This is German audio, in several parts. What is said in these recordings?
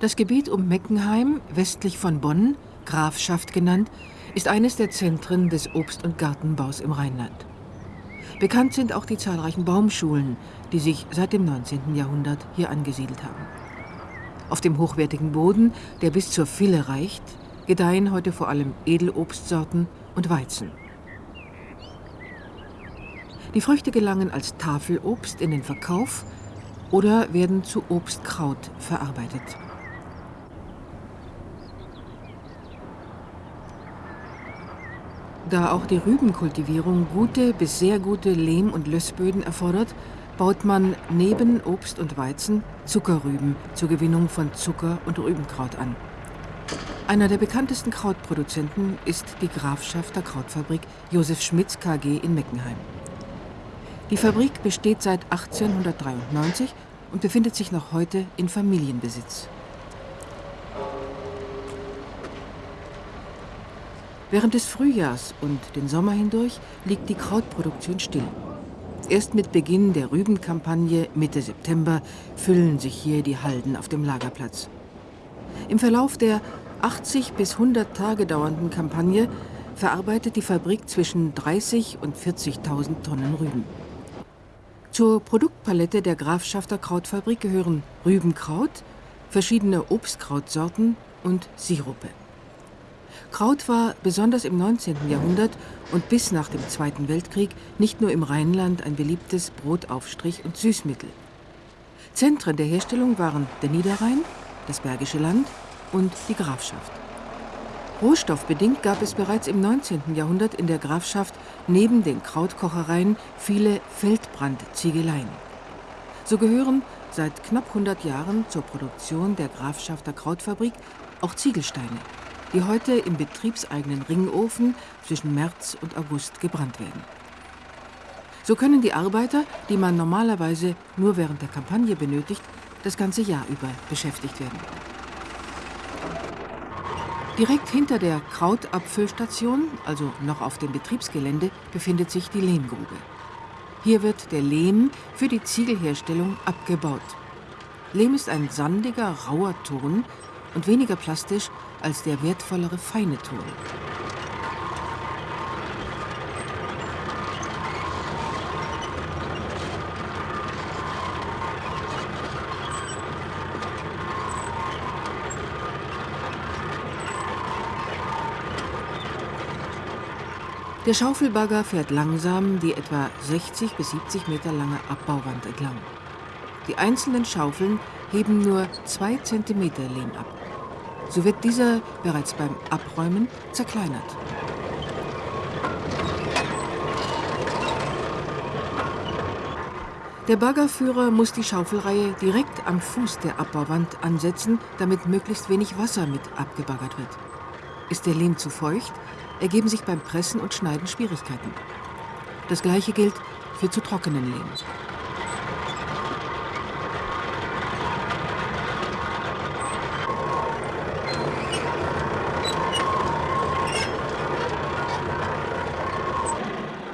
Das Gebiet um Meckenheim, westlich von Bonn, Grafschaft genannt, ist eines der Zentren des Obst- und Gartenbaus im Rheinland. Bekannt sind auch die zahlreichen Baumschulen, die sich seit dem 19. Jahrhundert hier angesiedelt haben. Auf dem hochwertigen Boden, der bis zur Fille reicht, gedeihen heute vor allem Edelobstsorten und Weizen. Die Früchte gelangen als Tafelobst in den Verkauf oder werden zu Obstkraut verarbeitet. Da auch die Rübenkultivierung gute bis sehr gute Lehm- und Lössböden erfordert, baut man neben Obst und Weizen Zuckerrüben zur Gewinnung von Zucker und Rübenkraut an. Einer der bekanntesten Krautproduzenten ist die Grafschafter Krautfabrik Josef Schmitz KG in Meckenheim. Die Fabrik besteht seit 1893 und befindet sich noch heute in Familienbesitz. Während des Frühjahrs und den Sommer hindurch liegt die Krautproduktion still. Erst mit Beginn der Rübenkampagne Mitte September füllen sich hier die Halden auf dem Lagerplatz. Im Verlauf der 80 bis 100 Tage dauernden Kampagne verarbeitet die Fabrik zwischen 30 und 40.000 Tonnen Rüben. Zur Produktpalette der Grafschafter Krautfabrik gehören Rübenkraut, verschiedene Obstkrautsorten und Sirupe. Kraut war besonders im 19. Jahrhundert und bis nach dem Zweiten Weltkrieg nicht nur im Rheinland ein beliebtes Brotaufstrich und Süßmittel. Zentren der Herstellung waren der Niederrhein, das Bergische Land und die Grafschaft. Rohstoffbedingt gab es bereits im 19. Jahrhundert in der Grafschaft neben den Krautkochereien viele Feldbrandziegeleien. So gehören seit knapp 100 Jahren zur Produktion der Grafschafter Krautfabrik auch Ziegelsteine die heute im betriebseigenen Ringofen zwischen März und August gebrannt werden. So können die Arbeiter, die man normalerweise nur während der Kampagne benötigt, das ganze Jahr über beschäftigt werden. Direkt hinter der Krautabfüllstation, also noch auf dem Betriebsgelände, befindet sich die Lehmgrube. Hier wird der Lehm für die Ziegelherstellung abgebaut. Lehm ist ein sandiger, rauer Ton und weniger plastisch als der wertvollere feine Ton. Der Schaufelbagger fährt langsam die etwa 60 bis 70 Meter lange Abbauwand entlang. Die einzelnen Schaufeln heben nur zwei Zentimeter Lehm ab. So wird dieser bereits beim Abräumen zerkleinert. Der Baggerführer muss die Schaufelreihe direkt am Fuß der Abbauwand ansetzen, damit möglichst wenig Wasser mit abgebaggert wird. Ist der Lehm zu feucht, ergeben sich beim Pressen und Schneiden Schwierigkeiten. Das gleiche gilt für zu trockenen Lehm.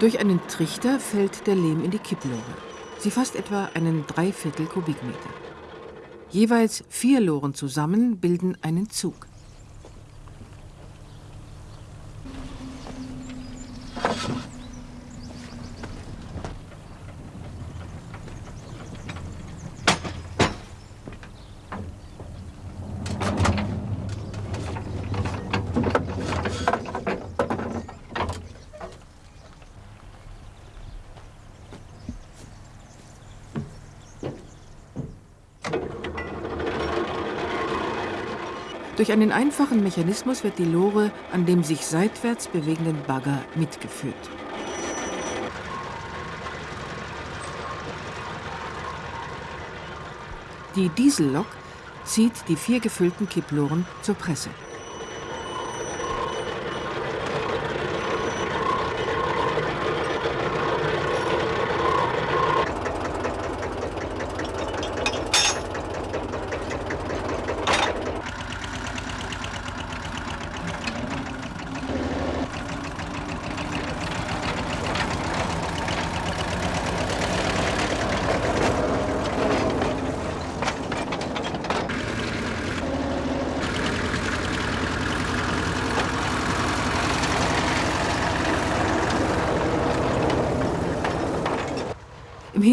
Durch einen Trichter fällt der Lehm in die Kipplore. Sie fasst etwa einen Dreiviertel Kubikmeter. Jeweils vier Loren zusammen bilden einen Zug. Durch einen einfachen Mechanismus wird die Lore an dem sich seitwärts bewegenden Bagger mitgeführt. Die Diesellok zieht die vier gefüllten Kipploren zur Presse.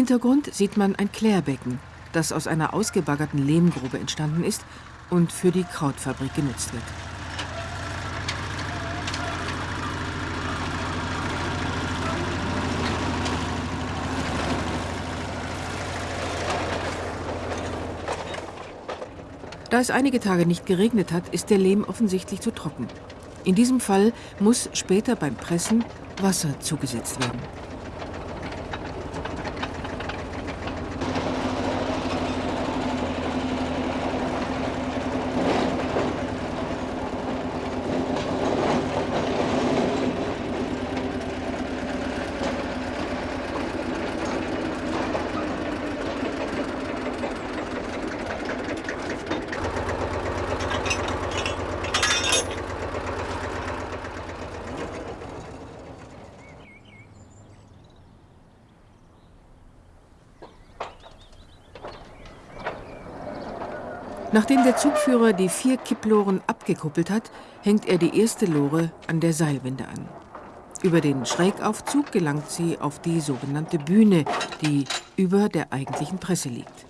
Hintergrund sieht man ein Klärbecken, das aus einer ausgebaggerten Lehmgrube entstanden ist und für die Krautfabrik genutzt wird. Da es einige Tage nicht geregnet hat, ist der Lehm offensichtlich zu trocken. In diesem Fall muss später beim Pressen Wasser zugesetzt werden. Nachdem der Zugführer die vier Kipploren abgekuppelt hat, hängt er die erste Lore an der Seilwinde an. Über den Schrägaufzug gelangt sie auf die sogenannte Bühne, die über der eigentlichen Presse liegt.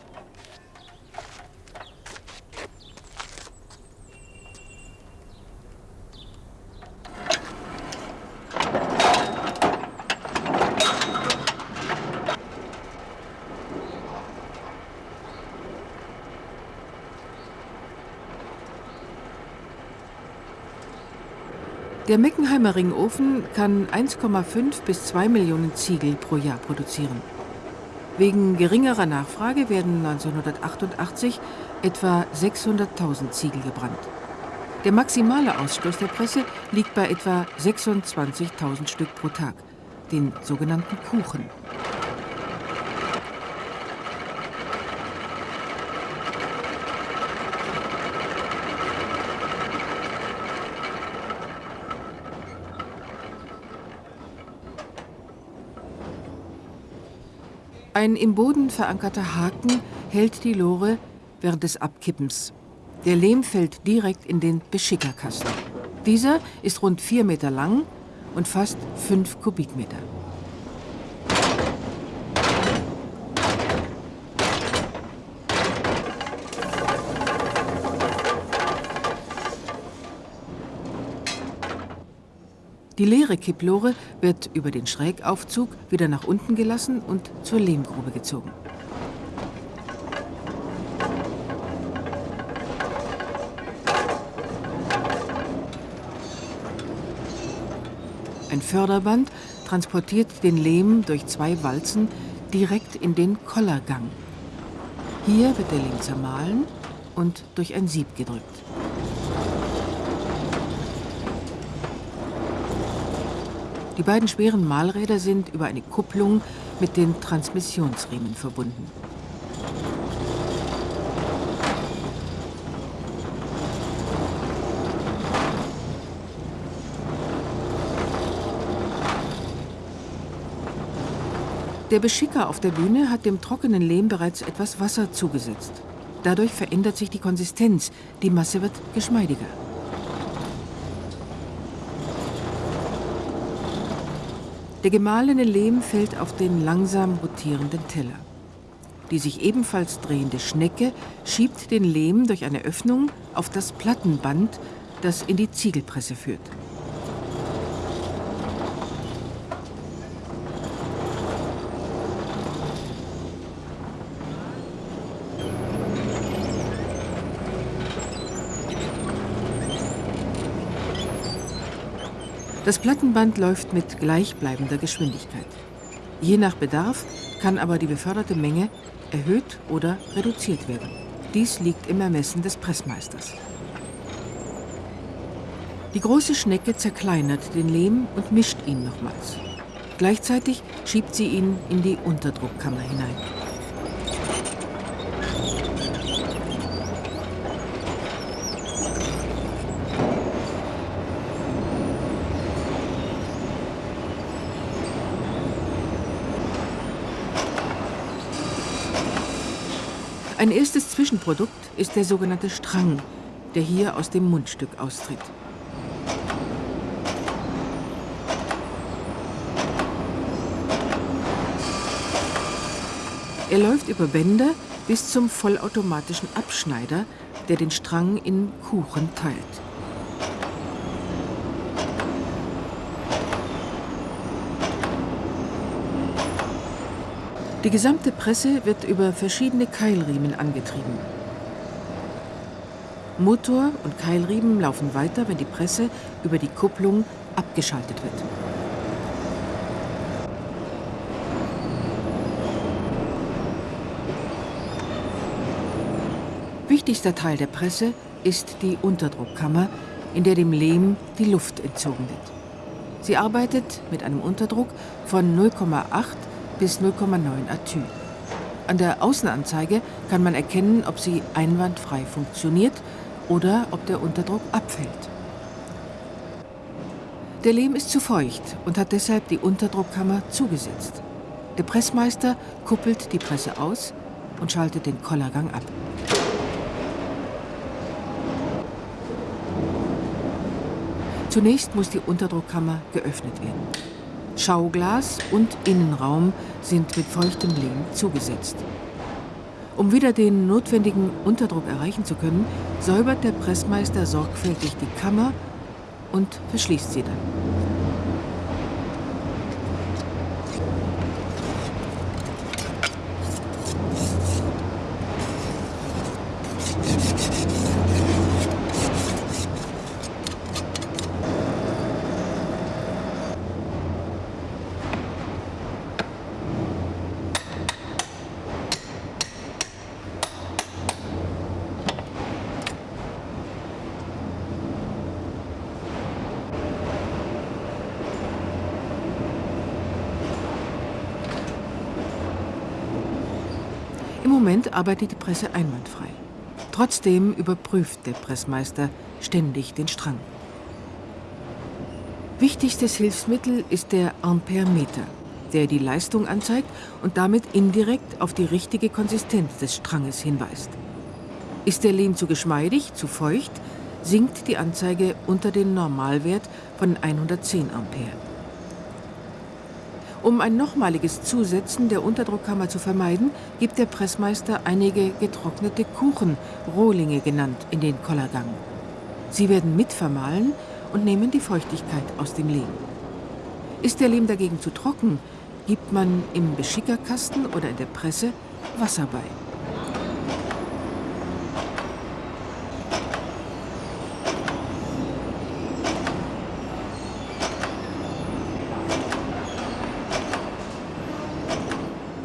Der Meckenheimer Ringofen kann 1,5 bis 2 Millionen Ziegel pro Jahr produzieren. Wegen geringerer Nachfrage werden 1988 etwa 600.000 Ziegel gebrannt. Der maximale Ausstoß der Presse liegt bei etwa 26.000 Stück pro Tag, den sogenannten Kuchen. Ein im Boden verankerter Haken hält die Lore während des Abkippens. Der Lehm fällt direkt in den Beschickerkasten. Dieser ist rund vier Meter lang und fast fünf Kubikmeter. Die leere Kipplore wird über den Schrägaufzug wieder nach unten gelassen und zur Lehmgrube gezogen. Ein Förderband transportiert den Lehm durch zwei Walzen direkt in den Kollergang. Hier wird der Lehm zermahlen und durch ein Sieb gedrückt. Die beiden schweren Mahlräder sind über eine Kupplung mit den Transmissionsriemen verbunden. Der Beschicker auf der Bühne hat dem trockenen Lehm bereits etwas Wasser zugesetzt. Dadurch verändert sich die Konsistenz, die Masse wird geschmeidiger. Der gemahlene Lehm fällt auf den langsam rotierenden Teller. Die sich ebenfalls drehende Schnecke schiebt den Lehm durch eine Öffnung auf das Plattenband, das in die Ziegelpresse führt. Das Plattenband läuft mit gleichbleibender Geschwindigkeit. Je nach Bedarf kann aber die beförderte Menge erhöht oder reduziert werden. Dies liegt im Ermessen des Pressmeisters. Die große Schnecke zerkleinert den Lehm und mischt ihn nochmals. Gleichzeitig schiebt sie ihn in die Unterdruckkammer hinein. Ein erstes Zwischenprodukt ist der sogenannte Strang, der hier aus dem Mundstück austritt. Er läuft über Bänder bis zum vollautomatischen Abschneider, der den Strang in Kuchen teilt. Die gesamte Presse wird über verschiedene Keilriemen angetrieben. Motor und Keilriemen laufen weiter, wenn die Presse über die Kupplung abgeschaltet wird. Wichtigster Teil der Presse ist die Unterdruckkammer, in der dem Lehm die Luft entzogen wird. Sie arbeitet mit einem Unterdruck von 0,8 bis 0,9 Atü. An der Außenanzeige kann man erkennen, ob sie einwandfrei funktioniert oder ob der Unterdruck abfällt. Der Lehm ist zu feucht und hat deshalb die Unterdruckkammer zugesetzt. Der Pressmeister kuppelt die Presse aus und schaltet den Kollergang ab. Zunächst muss die Unterdruckkammer geöffnet werden. Schauglas und Innenraum sind mit feuchtem Lehm zugesetzt. Um wieder den notwendigen Unterdruck erreichen zu können, säubert der Pressmeister sorgfältig die Kammer und verschließt sie dann. Moment arbeitet die Presse einwandfrei. Trotzdem überprüft der Pressmeister ständig den Strang. Wichtigstes Hilfsmittel ist der Amperemeter, der die Leistung anzeigt und damit indirekt auf die richtige Konsistenz des Stranges hinweist. Ist der Lehm zu geschmeidig, zu feucht, sinkt die Anzeige unter den Normalwert von 110 Ampere. Um ein nochmaliges Zusetzen der Unterdruckkammer zu vermeiden, gibt der Pressmeister einige getrocknete Kuchen, Rohlinge genannt, in den Kollergang. Sie werden mitvermahlen und nehmen die Feuchtigkeit aus dem Lehm. Ist der Lehm dagegen zu trocken, gibt man im Beschickerkasten oder in der Presse Wasser bei.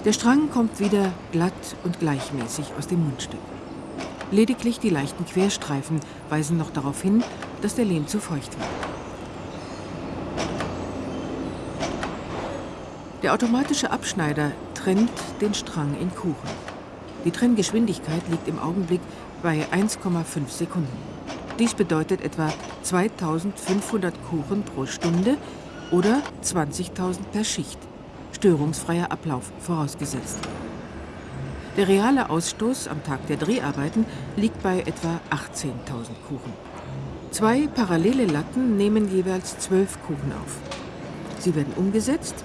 Der Strang kommt wieder glatt und gleichmäßig aus dem Mundstück. Lediglich die leichten Querstreifen weisen noch darauf hin, dass der Lehm zu feucht war. Der automatische Abschneider trennt den Strang in Kuchen. Die Trenngeschwindigkeit liegt im Augenblick bei 1,5 Sekunden. Dies bedeutet etwa 2500 Kuchen pro Stunde oder 20.000 per Schicht störungsfreier Ablauf vorausgesetzt. Der reale Ausstoß am Tag der Dreharbeiten liegt bei etwa 18.000 Kuchen. Zwei parallele Latten nehmen jeweils zwölf Kuchen auf. Sie werden umgesetzt,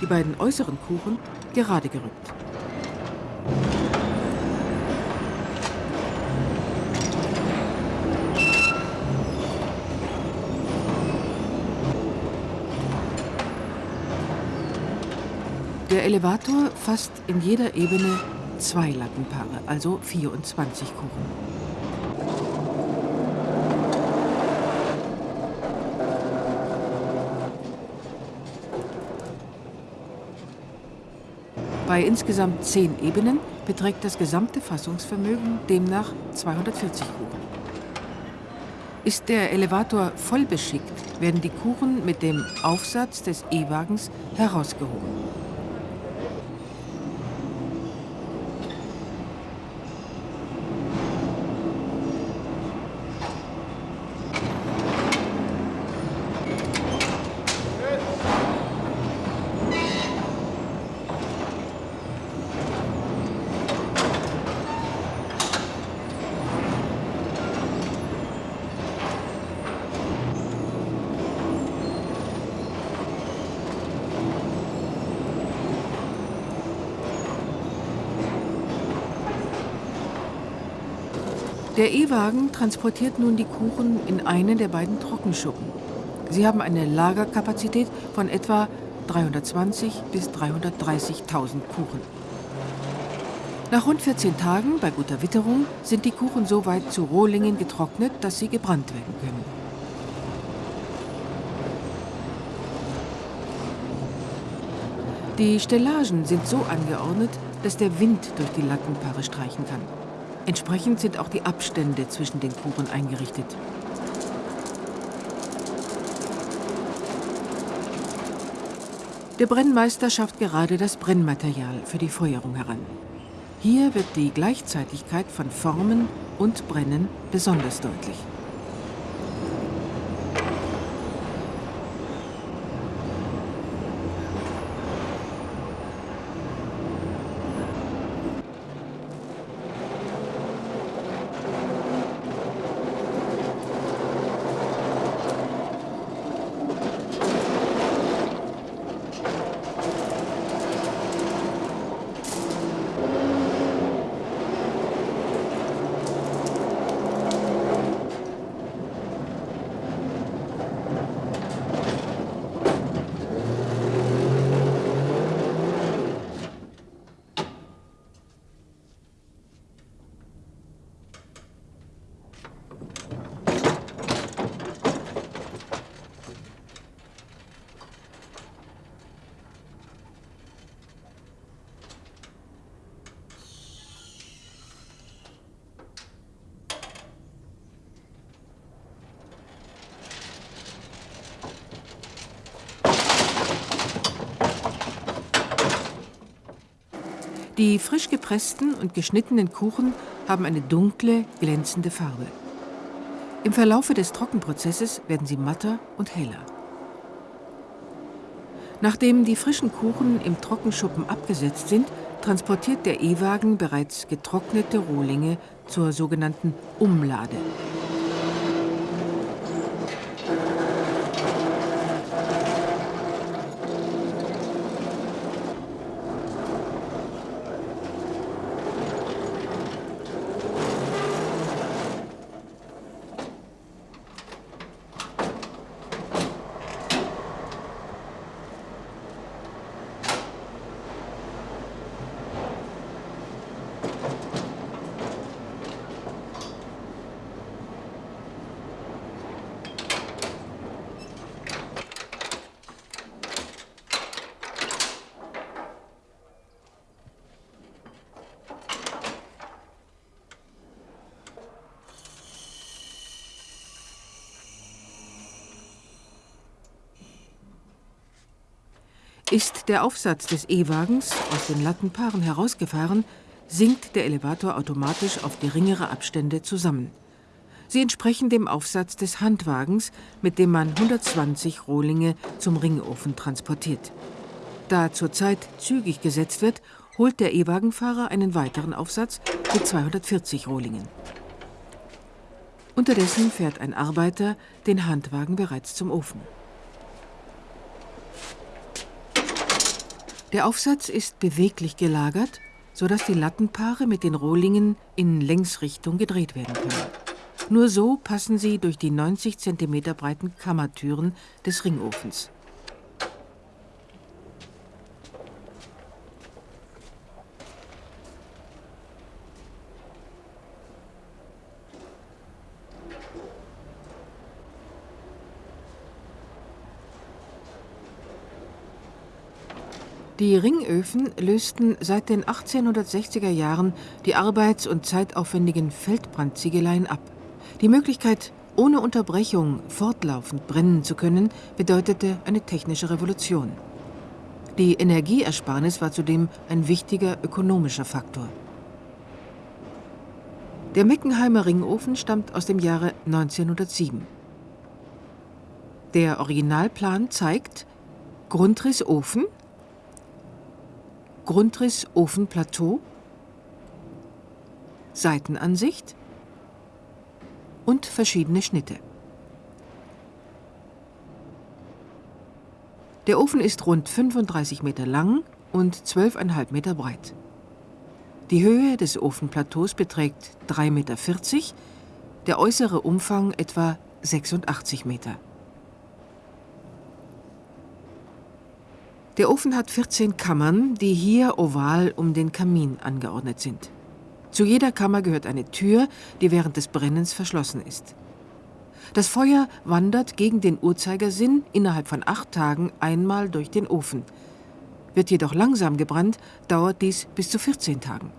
die beiden äußeren Kuchen gerade gerückt. Der Elevator fasst in jeder Ebene zwei Lattenpaare, also 24 Kuchen. Bei insgesamt zehn Ebenen beträgt das gesamte Fassungsvermögen demnach 240 Kuchen. Ist der Elevator voll beschickt, werden die Kuchen mit dem Aufsatz des E-Wagens herausgehoben. Der E-Wagen transportiert nun die Kuchen in einen der beiden Trockenschuppen. Sie haben eine Lagerkapazität von etwa 320 bis 330.000 Kuchen. Nach rund 14 Tagen bei guter Witterung sind die Kuchen so weit zu Rohlingen getrocknet, dass sie gebrannt werden können. Die Stellagen sind so angeordnet, dass der Wind durch die Lattenpaare streichen kann. Entsprechend sind auch die Abstände zwischen den Kuchen eingerichtet. Der Brennmeister schafft gerade das Brennmaterial für die Feuerung heran. Hier wird die Gleichzeitigkeit von Formen und Brennen besonders deutlich. Die frisch gepressten und geschnittenen Kuchen haben eine dunkle, glänzende Farbe. Im Verlaufe des Trockenprozesses werden sie matter und heller. Nachdem die frischen Kuchen im Trockenschuppen abgesetzt sind, transportiert der E-Wagen bereits getrocknete Rohlinge zur sogenannten Umlade. Ist der Aufsatz des E-Wagens aus den Lattenpaaren herausgefahren, sinkt der Elevator automatisch auf geringere Abstände zusammen. Sie entsprechen dem Aufsatz des Handwagens, mit dem man 120 Rohlinge zum Ringofen transportiert. Da zurzeit zügig gesetzt wird, holt der E-Wagenfahrer einen weiteren Aufsatz mit 240 Rohlingen. Unterdessen fährt ein Arbeiter den Handwagen bereits zum Ofen. Der Aufsatz ist beweglich gelagert, sodass die Lattenpaare mit den Rohlingen in Längsrichtung gedreht werden können. Nur so passen sie durch die 90 cm breiten Kammertüren des Ringofens. Die Ringöfen lösten seit den 1860er Jahren die arbeits- und zeitaufwendigen Feldbrandziegeleien ab. Die Möglichkeit, ohne Unterbrechung fortlaufend brennen zu können, bedeutete eine technische Revolution. Die Energieersparnis war zudem ein wichtiger ökonomischer Faktor. Der Meckenheimer Ringofen stammt aus dem Jahre 1907. Der Originalplan zeigt Grundriss Ofen, Grundriss Ofenplateau, Seitenansicht und verschiedene Schnitte. Der Ofen ist rund 35 Meter lang und 12,5 Meter breit. Die Höhe des Ofenplateaus beträgt 3,40 Meter, der äußere Umfang etwa 86 Meter. Der Ofen hat 14 Kammern, die hier oval um den Kamin angeordnet sind. Zu jeder Kammer gehört eine Tür, die während des Brennens verschlossen ist. Das Feuer wandert gegen den Uhrzeigersinn innerhalb von acht Tagen einmal durch den Ofen. Wird jedoch langsam gebrannt, dauert dies bis zu 14 Tagen.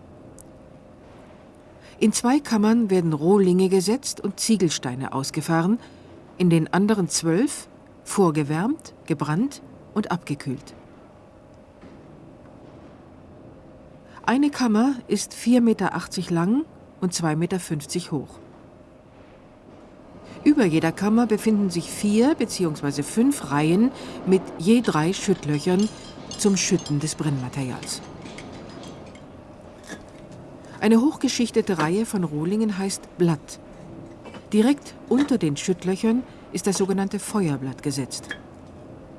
In zwei Kammern werden Rohlinge gesetzt und Ziegelsteine ausgefahren, in den anderen zwölf vorgewärmt, gebrannt und abgekühlt. Eine Kammer ist 4,80 Meter lang und 2,50 Meter hoch. Über jeder Kammer befinden sich vier bzw. fünf Reihen mit je drei Schüttlöchern zum Schütten des Brennmaterials. Eine hochgeschichtete Reihe von Rohlingen heißt Blatt. Direkt unter den Schüttlöchern ist das sogenannte Feuerblatt gesetzt.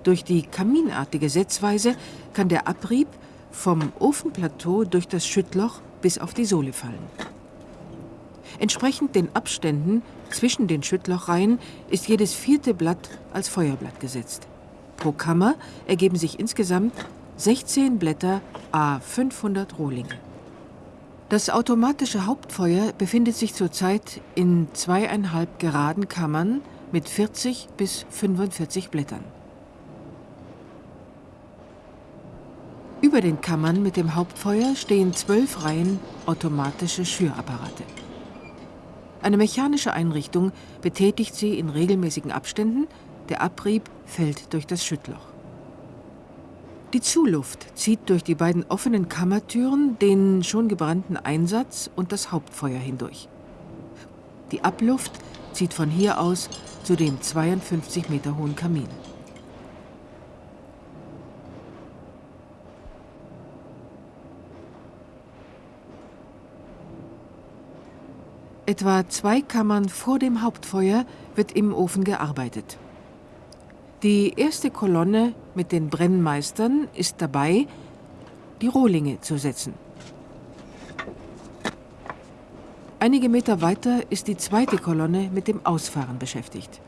Durch die kaminartige Setzweise kann der Abrieb vom Ofenplateau durch das Schüttloch bis auf die Sohle fallen. Entsprechend den Abständen zwischen den Schüttlochreihen ist jedes vierte Blatt als Feuerblatt gesetzt. Pro Kammer ergeben sich insgesamt 16 Blätter a 500 Rohlinge. Das automatische Hauptfeuer befindet sich zurzeit in zweieinhalb geraden Kammern mit 40 bis 45 Blättern. Über den Kammern mit dem Hauptfeuer stehen zwölf Reihen automatische Schürapparate. Eine mechanische Einrichtung betätigt sie in regelmäßigen Abständen, der Abrieb fällt durch das Schüttloch. Die Zuluft zieht durch die beiden offenen Kammertüren den schon gebrannten Einsatz und das Hauptfeuer hindurch. Die Abluft zieht von hier aus zu dem 52 Meter hohen Kamin. Etwa zwei Kammern vor dem Hauptfeuer wird im Ofen gearbeitet. Die erste Kolonne mit den Brennmeistern ist dabei, die Rohlinge zu setzen. Einige Meter weiter ist die zweite Kolonne mit dem Ausfahren beschäftigt.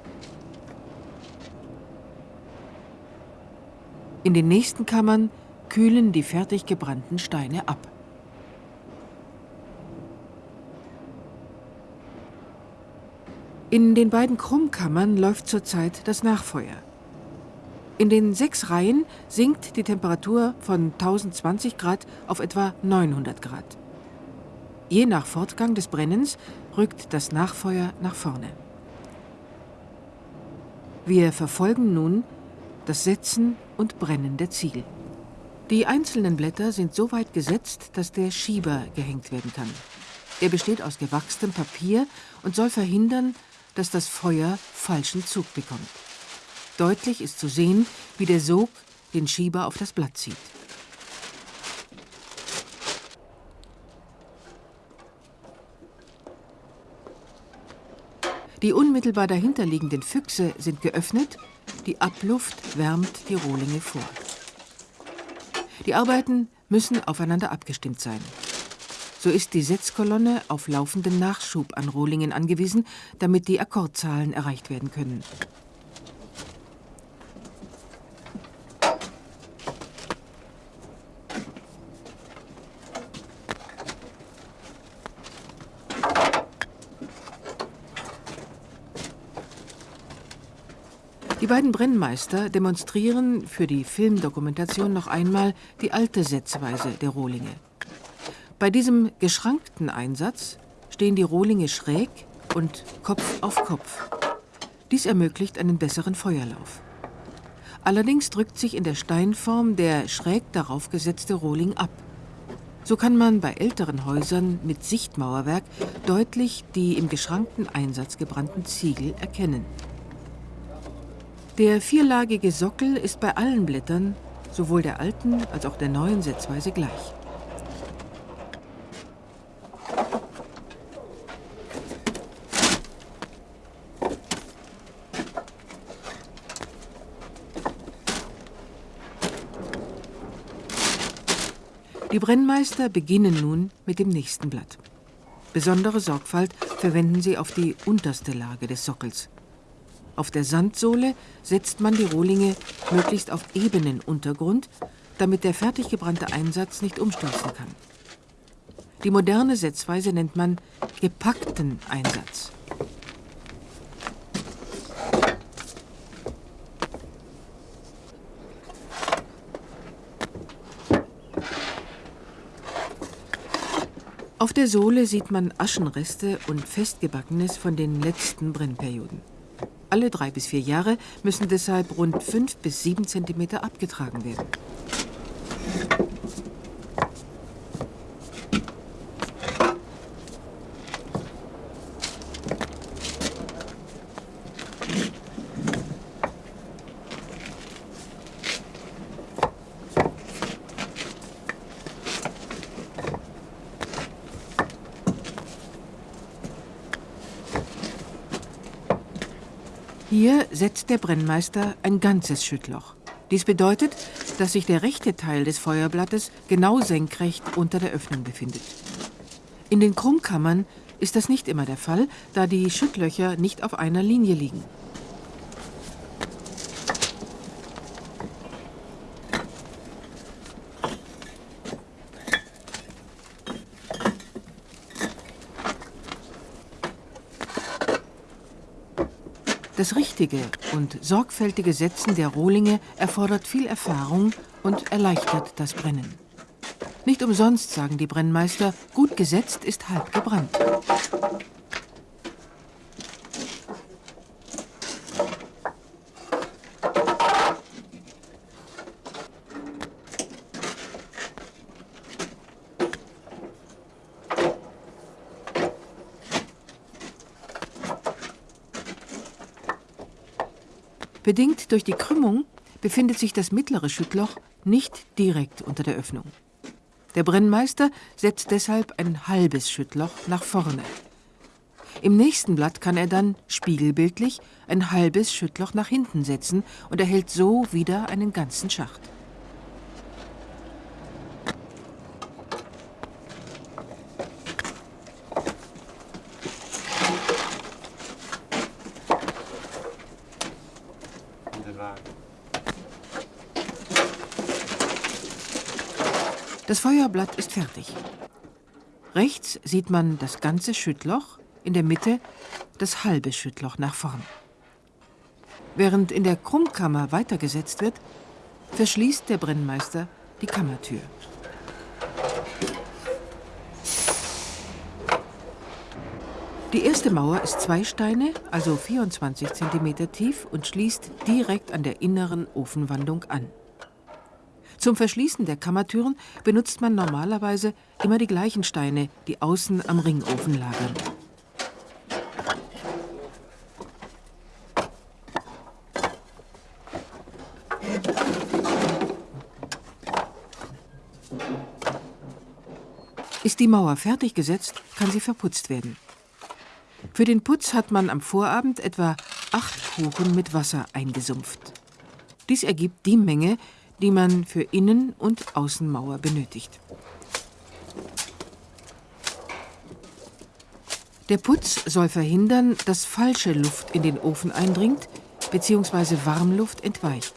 In den nächsten Kammern kühlen die fertig gebrannten Steine ab. In den beiden Krummkammern läuft zurzeit das Nachfeuer. In den sechs Reihen sinkt die Temperatur von 1020 Grad auf etwa 900 Grad. Je nach Fortgang des Brennens rückt das Nachfeuer nach vorne. Wir verfolgen nun das Setzen und Brennen der Ziegel. Die einzelnen Blätter sind so weit gesetzt, dass der Schieber gehängt werden kann. Er besteht aus gewachstem Papier und soll verhindern, dass das Feuer falschen Zug bekommt. Deutlich ist zu sehen, wie der Sog den Schieber auf das Blatt zieht. Die unmittelbar dahinterliegenden Füchse sind geöffnet, die Abluft wärmt die Rohlinge vor. Die Arbeiten müssen aufeinander abgestimmt sein. So ist die Setzkolonne auf laufenden Nachschub an Rohlingen angewiesen, damit die Akkordzahlen erreicht werden können. Die beiden Brennmeister demonstrieren für die Filmdokumentation noch einmal die alte Setzweise der Rohlinge. Bei diesem geschrankten Einsatz stehen die Rohlinge schräg und Kopf auf Kopf. Dies ermöglicht einen besseren Feuerlauf. Allerdings drückt sich in der Steinform der schräg darauf gesetzte Rohling ab. So kann man bei älteren Häusern mit Sichtmauerwerk deutlich die im geschrankten Einsatz gebrannten Ziegel erkennen. Der vierlagige Sockel ist bei allen Blättern, sowohl der alten als auch der neuen Setzweise gleich. Die Brennmeister beginnen nun mit dem nächsten Blatt. Besondere Sorgfalt verwenden sie auf die unterste Lage des Sockels. Auf der Sandsohle setzt man die Rohlinge möglichst auf ebenen Untergrund, damit der fertig gebrannte Einsatz nicht umstürzen kann. Die moderne Setzweise nennt man gepackten Einsatz. Auf der Sohle sieht man Aschenreste und Festgebackenes von den letzten Brennperioden. Alle drei bis vier Jahre müssen deshalb rund fünf bis sieben Zentimeter abgetragen werden. Hier setzt der Brennmeister ein ganzes Schüttloch. Dies bedeutet, dass sich der rechte Teil des Feuerblattes genau senkrecht unter der Öffnung befindet. In den Krummkammern ist das nicht immer der Fall, da die Schüttlöcher nicht auf einer Linie liegen. Das richtige und sorgfältige Setzen der Rohlinge erfordert viel Erfahrung und erleichtert das Brennen. Nicht umsonst sagen die Brennmeister, gut gesetzt ist halb gebrannt. Bedingt durch die Krümmung befindet sich das mittlere Schüttloch nicht direkt unter der Öffnung. Der Brennmeister setzt deshalb ein halbes Schüttloch nach vorne. Im nächsten Blatt kann er dann spiegelbildlich ein halbes Schüttloch nach hinten setzen und erhält so wieder einen ganzen Schacht. Das Feuerblatt ist fertig. Rechts sieht man das ganze Schüttloch, in der Mitte das halbe Schüttloch nach vorn. Während in der Krummkammer weitergesetzt wird, verschließt der Brennmeister die Kammertür. Die erste Mauer ist zwei Steine, also 24 cm tief und schließt direkt an der inneren Ofenwandung an. Zum Verschließen der Kammertüren benutzt man normalerweise immer die gleichen Steine, die außen am Ringofen lagern. Ist die Mauer fertig gesetzt, kann sie verputzt werden. Für den Putz hat man am Vorabend etwa acht Kuchen mit Wasser eingesumpft. Dies ergibt die Menge, die man für Innen- und Außenmauer benötigt. Der Putz soll verhindern, dass falsche Luft in den Ofen eindringt bzw. Warmluft entweicht.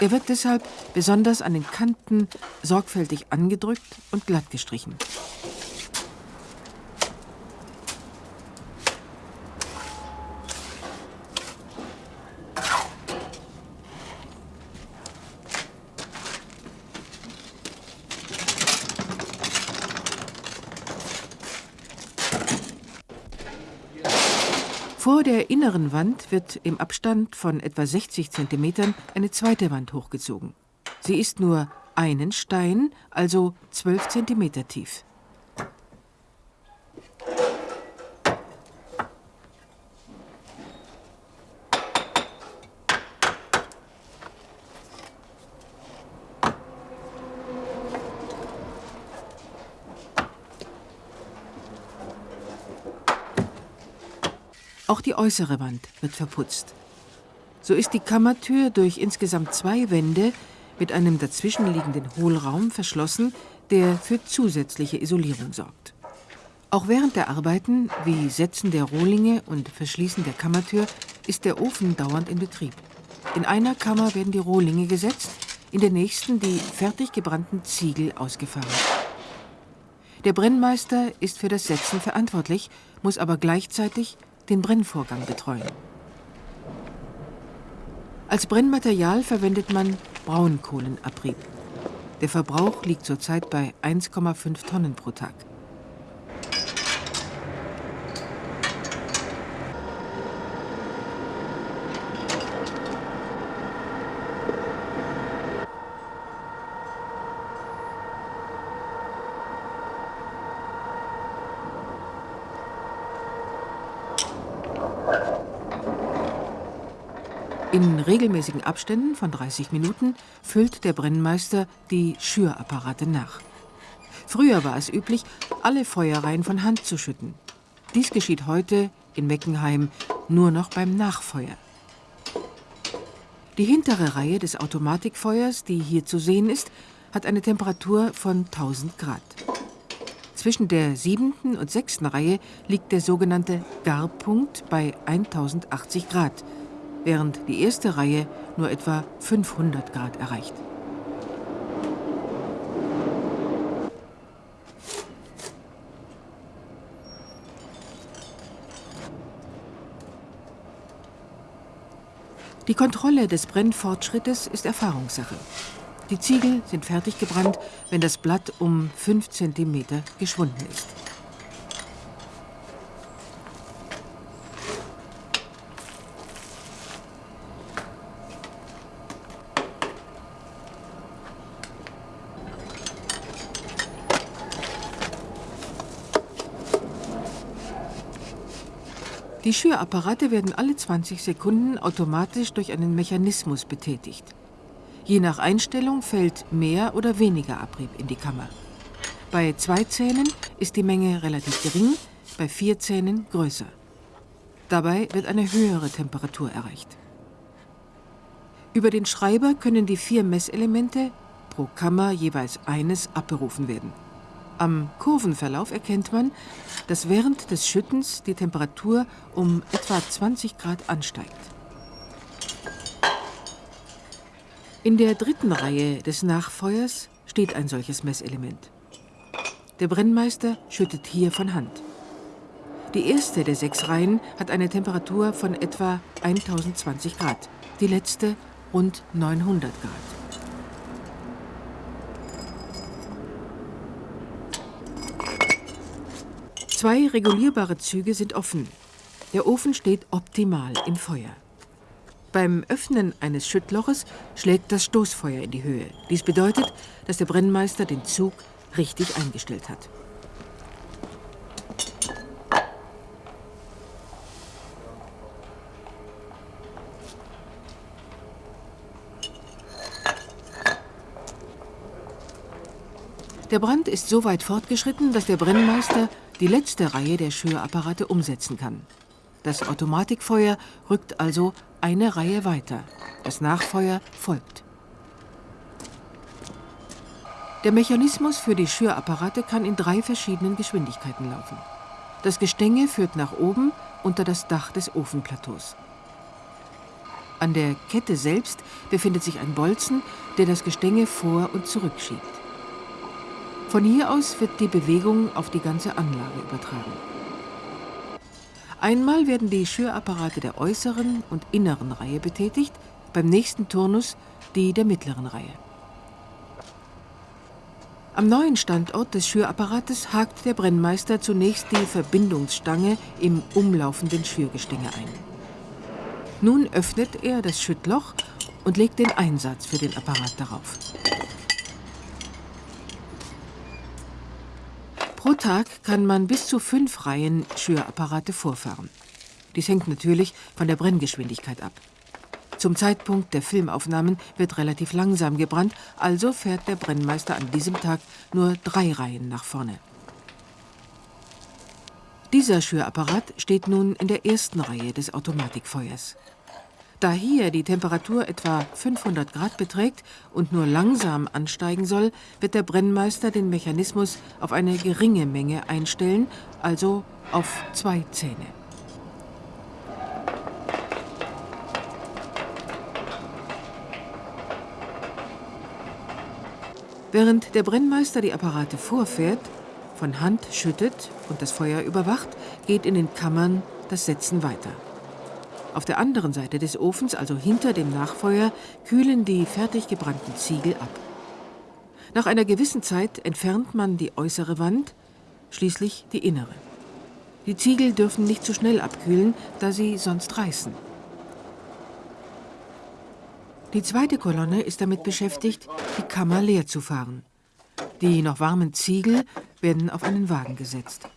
Er wird deshalb besonders an den Kanten sorgfältig angedrückt und glatt gestrichen. Vor der inneren Wand wird im Abstand von etwa 60 cm eine zweite Wand hochgezogen. Sie ist nur einen Stein, also 12 cm tief. Auch die äußere Wand wird verputzt. So ist die Kammertür durch insgesamt zwei Wände mit einem dazwischenliegenden Hohlraum verschlossen, der für zusätzliche Isolierung sorgt. Auch während der Arbeiten, wie Setzen der Rohlinge und Verschließen der Kammertür, ist der Ofen dauernd in Betrieb. In einer Kammer werden die Rohlinge gesetzt, in der nächsten die fertig gebrannten Ziegel ausgefahren. Der Brennmeister ist für das Setzen verantwortlich, muss aber gleichzeitig den Brennvorgang betreuen. Als Brennmaterial verwendet man Braunkohlenabrieb. Der Verbrauch liegt zurzeit bei 1,5 Tonnen pro Tag. In regelmäßigen Abständen von 30 Minuten füllt der Brennmeister die Schürapparate nach. Früher war es üblich, alle Feuerreihen von Hand zu schütten. Dies geschieht heute in Meckenheim nur noch beim Nachfeuer. Die hintere Reihe des Automatikfeuers, die hier zu sehen ist, hat eine Temperatur von 1000 Grad. Zwischen der siebten und sechsten Reihe liegt der sogenannte Garpunkt bei 1080 Grad – während die erste Reihe nur etwa 500 Grad erreicht. Die Kontrolle des Brennfortschrittes ist Erfahrungssache. Die Ziegel sind fertig gebrannt, wenn das Blatt um 5 cm geschwunden ist. Die Schürapparate werden alle 20 Sekunden automatisch durch einen Mechanismus betätigt. Je nach Einstellung fällt mehr oder weniger Abrieb in die Kammer. Bei zwei Zähnen ist die Menge relativ gering, bei vier Zähnen größer. Dabei wird eine höhere Temperatur erreicht. Über den Schreiber können die vier Messelemente, pro Kammer jeweils eines, abberufen werden. Am Kurvenverlauf erkennt man, dass während des Schüttens die Temperatur um etwa 20 Grad ansteigt. In der dritten Reihe des Nachfeuers steht ein solches Messelement. Der Brennmeister schüttet hier von Hand. Die erste der sechs Reihen hat eine Temperatur von etwa 1020 Grad, die letzte rund 900 Grad. Zwei regulierbare Züge sind offen. Der Ofen steht optimal im Feuer. Beim Öffnen eines Schüttloches schlägt das Stoßfeuer in die Höhe. Dies bedeutet, dass der Brennmeister den Zug richtig eingestellt hat. Der Brand ist so weit fortgeschritten, dass der Brennmeister die letzte Reihe der Schürapparate umsetzen kann. Das Automatikfeuer rückt also eine Reihe weiter. Das Nachfeuer folgt. Der Mechanismus für die Schürapparate kann in drei verschiedenen Geschwindigkeiten laufen. Das Gestänge führt nach oben unter das Dach des Ofenplateaus. An der Kette selbst befindet sich ein Bolzen, der das Gestänge vor- und zurückschiebt. Von hier aus wird die Bewegung auf die ganze Anlage übertragen. Einmal werden die Schürapparate der äußeren und inneren Reihe betätigt, beim nächsten Turnus die der mittleren Reihe. Am neuen Standort des Schürapparates hakt der Brennmeister zunächst die Verbindungsstange im umlaufenden Schürgestänge ein. Nun öffnet er das Schüttloch und legt den Einsatz für den Apparat darauf. Pro Tag kann man bis zu fünf Reihen Schürapparate vorfahren. Dies hängt natürlich von der Brenngeschwindigkeit ab. Zum Zeitpunkt der Filmaufnahmen wird relativ langsam gebrannt, also fährt der Brennmeister an diesem Tag nur drei Reihen nach vorne. Dieser Schürapparat steht nun in der ersten Reihe des Automatikfeuers. Da hier die Temperatur etwa 500 Grad beträgt und nur langsam ansteigen soll, wird der Brennmeister den Mechanismus auf eine geringe Menge einstellen, also auf zwei Zähne. Während der Brennmeister die Apparate vorfährt, von Hand schüttet und das Feuer überwacht, geht in den Kammern das Setzen weiter. Auf der anderen Seite des Ofens, also hinter dem Nachfeuer, kühlen die fertig gebrannten Ziegel ab. Nach einer gewissen Zeit entfernt man die äußere Wand, schließlich die innere. Die Ziegel dürfen nicht zu schnell abkühlen, da sie sonst reißen. Die zweite Kolonne ist damit beschäftigt, die Kammer leer zu fahren. Die noch warmen Ziegel werden auf einen Wagen gesetzt.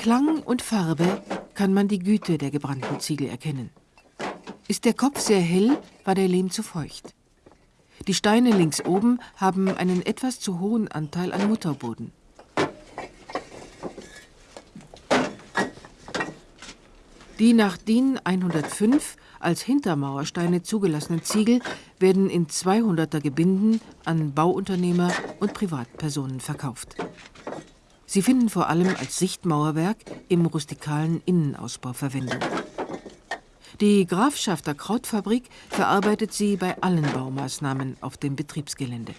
Klang und Farbe kann man die Güte der gebrannten Ziegel erkennen. Ist der Kopf sehr hell, war der Lehm zu feucht. Die Steine links oben haben einen etwas zu hohen Anteil an Mutterboden. Die nach DIN 105 als Hintermauersteine zugelassenen Ziegel werden in 200er Gebinden an Bauunternehmer und Privatpersonen verkauft. Sie finden vor allem als Sichtmauerwerk im rustikalen Innenausbau Verwendung. Die Grafschafter Krautfabrik verarbeitet sie bei allen Baumaßnahmen auf dem Betriebsgelände.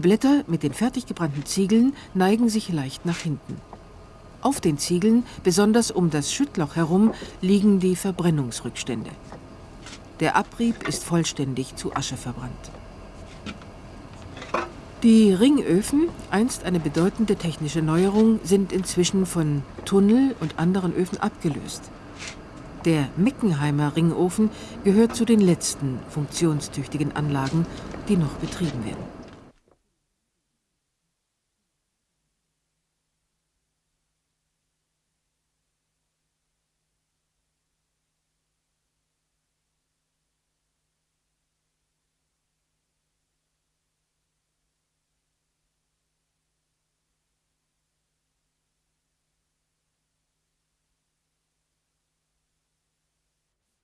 Die Blätter mit den fertig gebrannten Ziegeln neigen sich leicht nach hinten. Auf den Ziegeln, besonders um das Schüttloch herum, liegen die Verbrennungsrückstände. Der Abrieb ist vollständig zu Asche verbrannt. Die Ringöfen, einst eine bedeutende technische Neuerung, sind inzwischen von Tunnel und anderen Öfen abgelöst. Der Meckenheimer Ringofen gehört zu den letzten funktionstüchtigen Anlagen, die noch betrieben werden.